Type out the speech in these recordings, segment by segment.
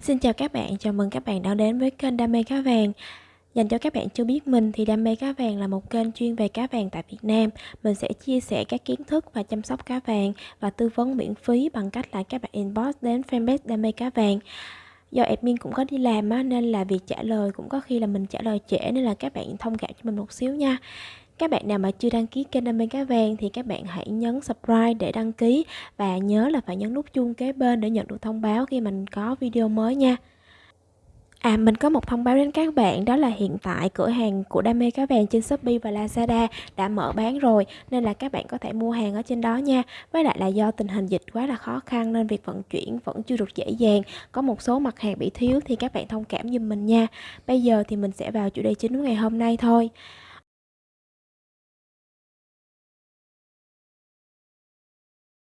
Xin chào các bạn, chào mừng các bạn đã đến với kênh Đam mê cá vàng. Dành cho các bạn chưa biết mình thì Đam mê cá vàng là một kênh chuyên về cá vàng tại Việt Nam. Mình sẽ chia sẻ các kiến thức và chăm sóc cá vàng và tư vấn miễn phí bằng cách là các bạn inbox đến fanpage Đam mê cá vàng. Do admin cũng có đi làm á, nên là việc trả lời cũng có khi là mình trả lời trễ nên là các bạn thông cảm cho mình một xíu nha. Các bạn nào mà chưa đăng ký kênh Đam mê cá vàng thì các bạn hãy nhấn subscribe để đăng ký và nhớ là phải nhấn nút chuông kế bên để nhận được thông báo khi mình có video mới nha. À mình có một thông báo đến các bạn, đó là hiện tại cửa hàng của Đam mê cá vàng trên Shopee và Lazada đã mở bán rồi, nên là các bạn có thể mua hàng ở trên đó nha. Với lại là do tình hình dịch quá là khó khăn nên việc vận chuyển vẫn chưa được dễ dàng. Có một số mặt hàng bị thiếu thì các bạn thông cảm giùm mình nha. Bây giờ thì mình sẽ vào chủ đề chính của ngày hôm nay thôi.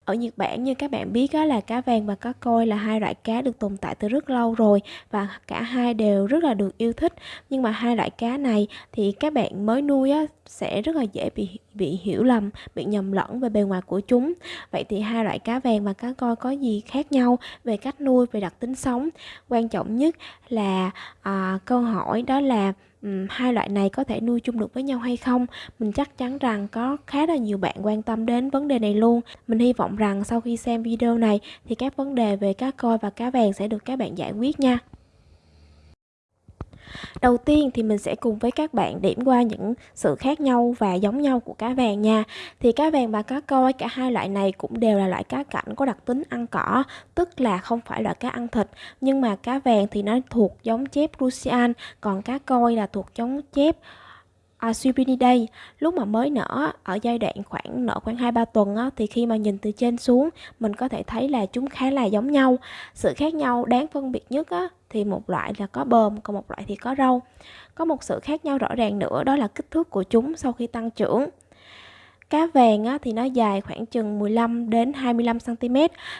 Ở Nhật Bản như các bạn biết đó là cá vàng và cá koi là hai loại cá được tồn tại từ rất lâu rồi và cả hai đều rất là được yêu thích. Nhưng mà hai loại cá này thì các bạn mới nuôi á, sẽ rất là dễ bị bị hiểu lầm, bị nhầm lẫn về bề ngoài của chúng. Vậy thì hai loại cá vàng và cá koi có gì khác nhau về cách nuôi, về đặc tính sống? Quan trọng nhất là à, câu hỏi đó là um, hai loại này có thể nuôi chung được với nhau hay không? Mình chắc chắn rằng có khá là nhiều bạn quan tâm đến vấn đề này luôn. Mình hy vọng rằng sau khi xem video này thì các vấn đề về cá coi và cá vàng sẽ được các bạn giải quyết nha. Đầu tiên thì mình sẽ cùng với các bạn điểm qua những sự khác nhau và giống nhau của cá vàng nha. Thì cá vàng và cá coi cả hai loại này cũng đều là loại cá cảnh có đặc tính ăn cỏ, tức là không phải loại cá ăn thịt. Nhưng mà cá vàng thì nó thuộc giống chép Russian, còn cá coi là thuộc giống chép à, lúc mà mới nở ở giai đoạn khoảng nở khoảng 2 3 tuần á, thì khi mà nhìn từ trên xuống mình có thể thấy là chúng khá là giống nhau. Sự khác nhau đáng phân biệt nhất á, thì một loại là có bờm còn một loại thì có râu. Có một sự khác nhau rõ ràng nữa đó là kích thước của chúng sau khi tăng trưởng. Cá vàng á, thì nó dài khoảng chừng 15 đến 25 cm,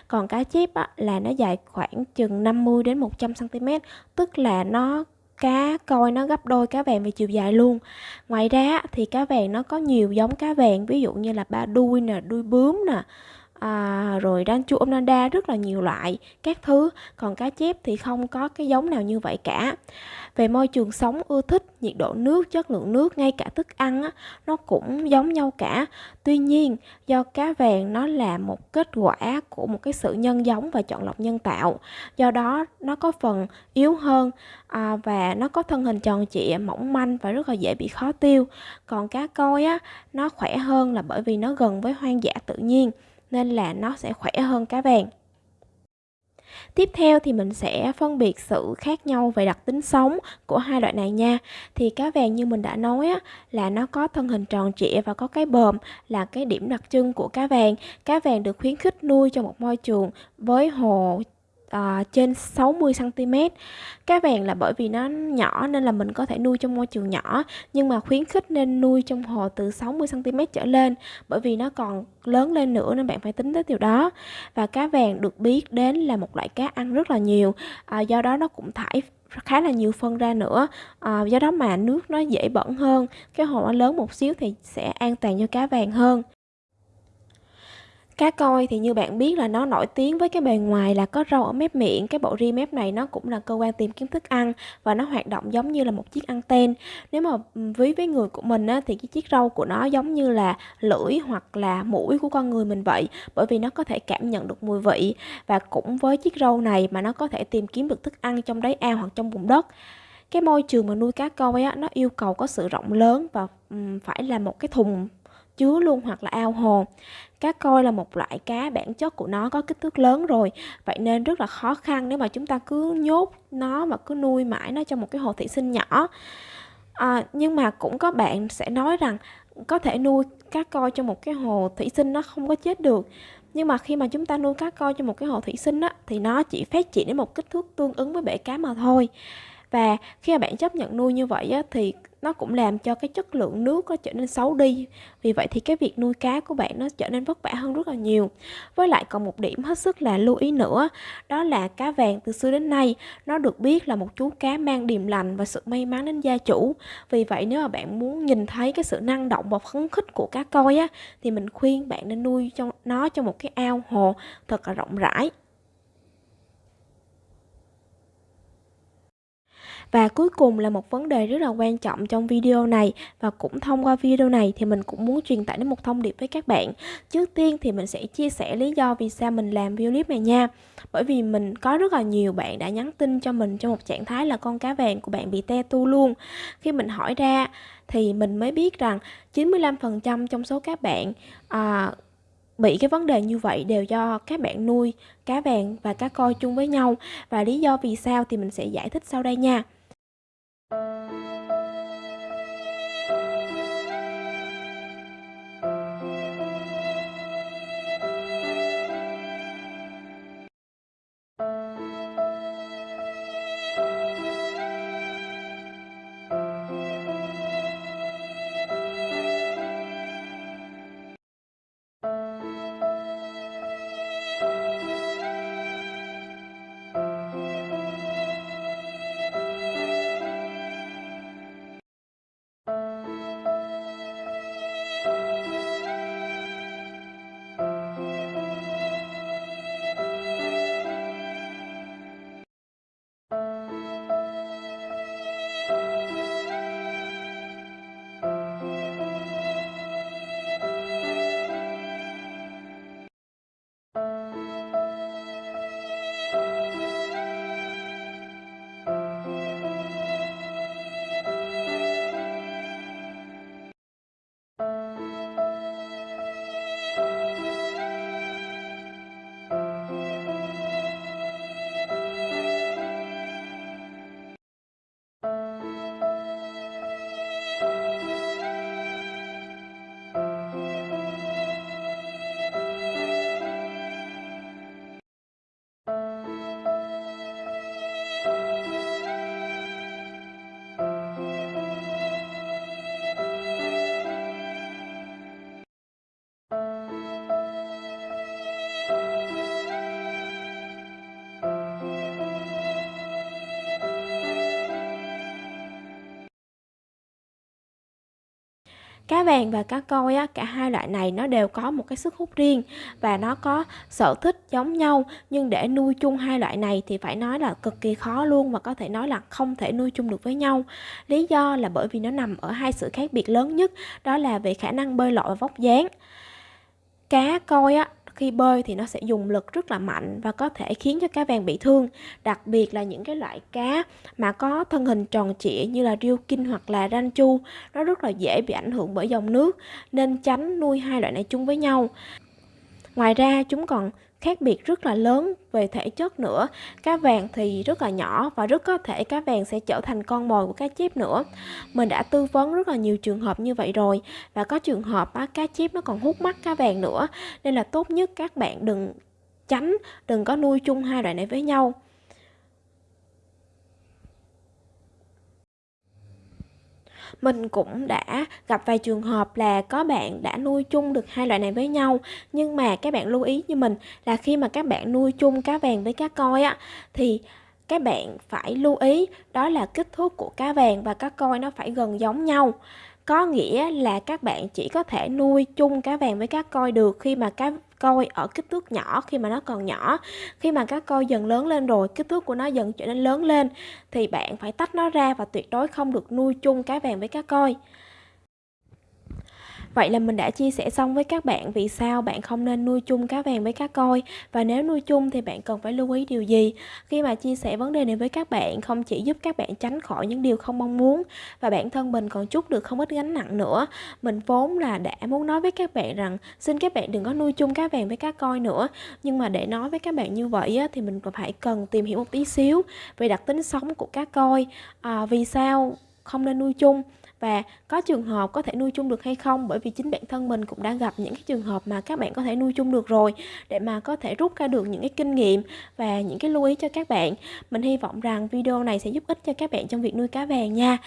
còn cá chép á, là nó dài khoảng chừng 50 đến 100 cm, tức là nó cá, coi nó gấp đôi cá vàng về chiều dài luôn. Ngoài ra thì cá vàng nó có nhiều giống cá vàng, ví dụ như là ba đuôi nè, đuôi bướm nè à, rồi ranchu omnada rất là nhiều loại các thứ. Còn cá chép thì không có cái giống nào như vậy cả. Về môi trường sống ưa thích nhiệt độ nước chất lượng nước ngay cả thức ăn á, nó cũng giống nhau cả. Tuy nhiên do cá vàng nó là một kết quả của một cái sự nhân giống và chọn lọc nhân tạo. Do đó nó có phần yếu hơn à, và nó có thân hình tròn trịa mỏng manh và rất là dễ bị khó tiêu. Còn cá coi á nó khỏe hơn là bởi vì nó gần với hoang dã tự nhiên nên là nó sẽ khỏe hơn cá vàng Tiếp theo thì mình sẽ phân biệt sự khác nhau về đặc tính sống của hai loại này nha. Thì cá vàng như mình đã nói á, là nó có thân hình tròn trịa và có cái bờm là cái điểm đặc trưng của cá vàng. Cá vàng được khuyến khích nuôi trong một môi trường với hồ à, trên 60 cm. Cá vàng là bởi vì nó nhỏ nên là mình có thể nuôi trong môi trường nhỏ nhưng mà khuyến khích nên nuôi trong hồ từ 60 cm trở lên bởi vì nó còn lớn lên nữa nên bạn phải tính tới điều đó. Và cá vàng được biết đến là một loại cá ăn rất là nhiều, à, do đó nó cũng thải khá là nhiều phân ra nữa à, do đó mà nước nó dễ bẩn hơn cái hồ nó lớn một xíu thì sẽ an toàn cho cá vàng hơn Cá coi thì như bạn biết là nó nổi tiếng với cái bề ngoài là có râu ở mép miệng, cái bộ ri mép này nó cũng là cơ quan tìm kiếm thức ăn và nó hoạt động giống như là một chiếc anten. Nếu mà ví với người của mình á, thì cái chiếc râu của nó giống như là lưỡi hoặc là mũi của con người mình vậy, bởi vì nó có thể cảm nhận được mùi vị. Và cũng với chiếc râu này mà nó có thể tìm kiếm được thức ăn trong đáy ao hoặc trong vùng đất. Cái môi trường mà nuôi cá coi á, nó yêu cầu có sự rộng lớn và phải là một cái thùng chứa luôn hoặc là ao hồ. Cá coi là một loại cá bản chất của nó có kích thước lớn rồi. Vậy nên rất là khó khăn nếu mà chúng ta cứ nhốt nó và cứ nuôi mãi nó trong một cái hồ thủy sinh nhỏ. À, nhưng mà cũng có bạn sẽ nói rằng có thể nuôi cá coi trong một cái hồ thủy sinh nó không có chết được. Nhưng mà khi mà chúng ta nuôi cá coi trong một cái hồ thủy sinh á, thì nó chỉ phát triển đến một kích thước tương ứng với bể cá mà thôi và khi mà bạn chấp nhận nuôi như vậy á, thì nó cũng làm cho cái chất lượng nước nó trở nên xấu đi. Vì vậy thì cái việc nuôi cá của bạn nó trở nên vất vả hơn rất là nhiều. Với lại còn một điểm hết sức là lưu ý nữa đó là cá vàng từ xưa đến nay nó được biết là một chú cá mang điềm lành và sự may mắn đến gia chủ. Vì vậy nếu mà bạn muốn nhìn thấy cái sự năng động và phấn khích của cá coi á thì mình khuyên bạn nên nuôi cho nó trong một cái ao hồ thật là rộng rãi. Và cuối cùng là một vấn đề rất là quan trọng trong video này. Và cũng thông qua video này thì mình cũng muốn truyền tải đến một thông điệp với các bạn. Trước tiên thì mình sẽ chia sẻ lý do vì sao mình làm video clip này nha. Bởi vì mình có rất là nhiều bạn đã nhắn tin cho mình trong một trạng thái là con cá vàng của bạn bị te tu luôn. Khi mình hỏi ra thì mình mới biết rằng 95% trong số các bạn à, bị cái vấn đề như vậy đều do các bạn nuôi cá vàng và cá coi chung với nhau. Và lý do vì sao thì mình sẽ giải thích sau đây nha. Cá vàng và cá coi á, cả hai loại này nó đều có một cái sức hút riêng và nó có sở thích giống nhau. Nhưng để nuôi chung hai loại này thì phải nói là cực kỳ khó luôn và có thể nói là không thể nuôi chung được với nhau. Lý do là bởi vì nó nằm ở hai sự khác biệt lớn nhất đó là về khả năng bơi lội và vóc dáng. Cá coi á khi bơi thì nó sẽ dùng lực rất là mạnh và có thể khiến cho cá vàng bị thương. Đặc biệt là những cái loại cá mà có thân hình tròn trịa như là riêu kinh hoặc là ranh chu, nó rất là dễ bị ảnh hưởng bởi dòng nước nên tránh nuôi hai loại này chung với nhau. Ngoài ra chúng còn khác biệt rất là lớn về thể chất nữa. Cá vàng thì rất là nhỏ và rất có thể cá vàng sẽ trở thành con mồi của cá chép nữa. Mình đã tư vấn rất là nhiều trường hợp như vậy rồi và có trường hợp á, cá chép nó còn hút mắt cá vàng nữa. Nên là tốt nhất các bạn đừng tránh đừng có nuôi chung hai loại này với nhau. Mình cũng đã gặp vài trường hợp là có bạn đã nuôi chung được hai loại này với nhau, nhưng mà các bạn lưu ý như mình là khi mà các bạn nuôi chung cá vàng với cá coi á, thì các bạn phải lưu ý đó là kích thước của cá vàng và cá coi nó phải gần giống nhau. Có nghĩa là các bạn chỉ có thể nuôi chung cá vàng với cá coi được khi mà cá coi ở kích thước nhỏ khi mà nó còn nhỏ. Khi mà cá coi dần lớn lên rồi, kích thước của nó dần trở nên lớn lên, thì bạn phải tách nó ra và tuyệt đối không được nuôi chung cá vàng với cá coi. Vậy là mình đã chia sẻ xong với các bạn vì sao bạn không nên nuôi chung cá vàng với cá coi và nếu nuôi chung thì bạn cần phải lưu ý điều gì. Khi mà chia sẻ vấn đề này với các bạn không chỉ giúp các bạn tránh khỏi những điều không mong muốn và bản thân mình còn chút được không ít gánh nặng nữa. Mình vốn là đã muốn nói với các bạn rằng xin các bạn đừng có nuôi chung cá vàng với cá coi nữa. Nhưng mà để nói với các bạn như vậy á, thì mình còn phải cần tìm hiểu một tí xíu về đặc tính sống của cá coi. À, vì sao không nên nuôi chung và có trường hợp có thể nuôi chung được hay không bởi vì chính bản thân mình cũng đã gặp những cái trường hợp mà các bạn có thể nuôi chung được rồi để mà có thể rút ra được những cái kinh nghiệm và những cái lưu ý cho các bạn mình hy vọng rằng video này sẽ giúp ích cho các bạn trong việc nuôi cá vàng nha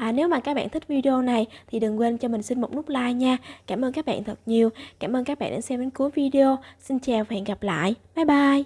À, nếu mà các bạn thích video này thì đừng quên cho mình xin một nút like nha. Cảm ơn các bạn thật nhiều. Cảm ơn các bạn đã xem đến cuối video. Xin chào và hẹn gặp lại. Bye bye.